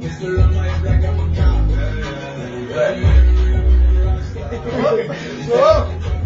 Whoa! Whoa!